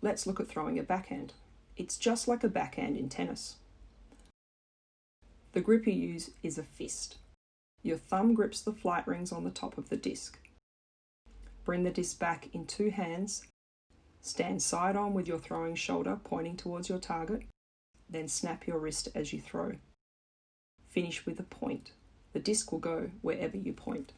Let's look at throwing a backhand. It's just like a backhand in tennis. The grip you use is a fist. Your thumb grips the flight rings on the top of the disc. Bring the disc back in two hands. Stand side on with your throwing shoulder pointing towards your target. Then snap your wrist as you throw. Finish with a point. The disc will go wherever you point.